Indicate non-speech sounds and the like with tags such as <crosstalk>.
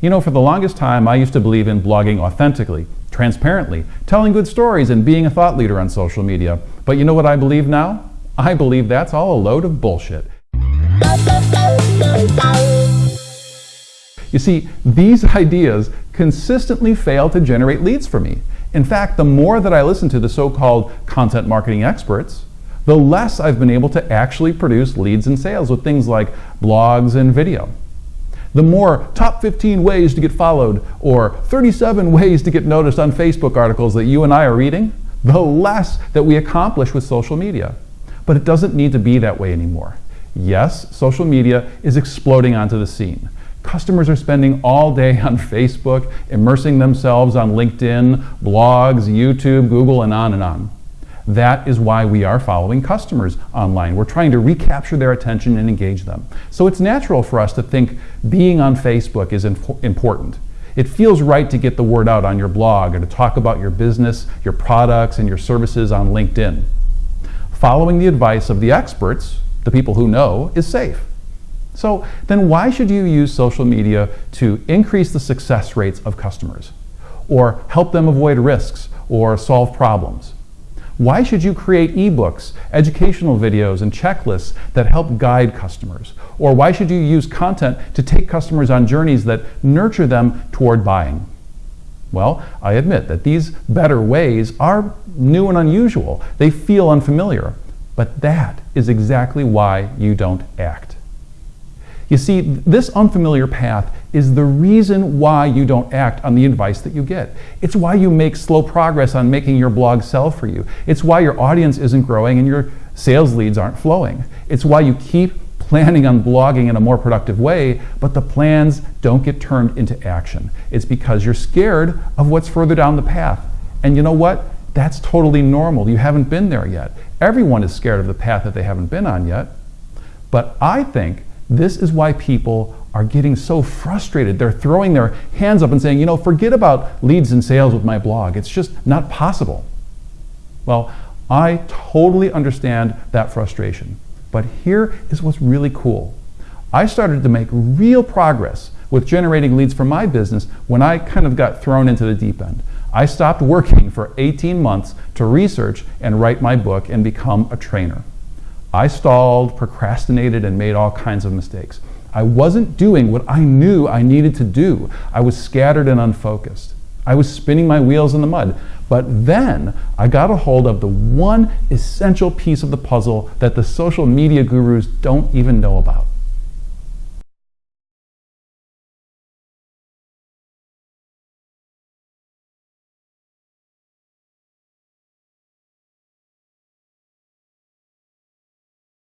You know, for the longest time, I used to believe in blogging authentically, transparently, telling good stories, and being a thought leader on social media. But you know what I believe now? I believe that's all a load of bullshit. You see, these <laughs> ideas consistently fail to generate leads for me. In fact, the more that I listen to the so-called content marketing experts, the less I've been able to actually produce leads and sales with things like blogs and video. The more top 15 ways to get followed or 37 ways to get noticed on Facebook articles that you and I are reading, the less that we accomplish with social media. But it doesn't need to be that way anymore. Yes, social media is exploding onto the scene. Customers are spending all day <laughs> on Facebook, immersing themselves on LinkedIn, blogs, YouTube, Google, and on and on. That is why we are following customers online. We're trying to recapture their attention and engage them. So it's natural for us to think being on Facebook is important. It feels right to get the word out on your blog or to talk about your business, your products, and your services on LinkedIn. Following the advice of the experts, the people who know, is safe. So then why should you use social media to increase the success rates of customers? Or help them avoid risks or solve problems? Why should you create ebooks, educational videos, and checklists that help guide customers? Or why should you use content to take customers on journeys that nurture them toward buying? Well, I admit that these better ways are new and unusual. They feel unfamiliar. But that is exactly why you don't act. You see, this unfamiliar path is the reason why you don't act on the advice that you get. It's why you make slow progress on making your blog sell for you. It's why your audience isn't growing and your sales leads aren't flowing. It's why you keep planning on blogging in a more productive way, but the plans don't get turned into action. It's because you're scared of what's further down the path. And you know what? That's totally normal. You haven't been there yet. Everyone is scared of the path that they haven't been on yet. But I think this is why people are getting so frustrated. They're throwing their hands up and saying, you know, forget about leads and sales with my blog. It's just not possible. Well, I totally understand that frustration. But here is what's really cool. I started to make real progress with generating leads for my business when I kind of got thrown into the deep end. I stopped working for 18 months to research and write my book and become a trainer. I stalled, procrastinated, and made all kinds of mistakes. I wasn't doing what I knew I needed to do. I was scattered and unfocused. I was spinning my wheels in the mud. But then I got a hold of the one essential piece of the puzzle that the social media gurus don't even know about.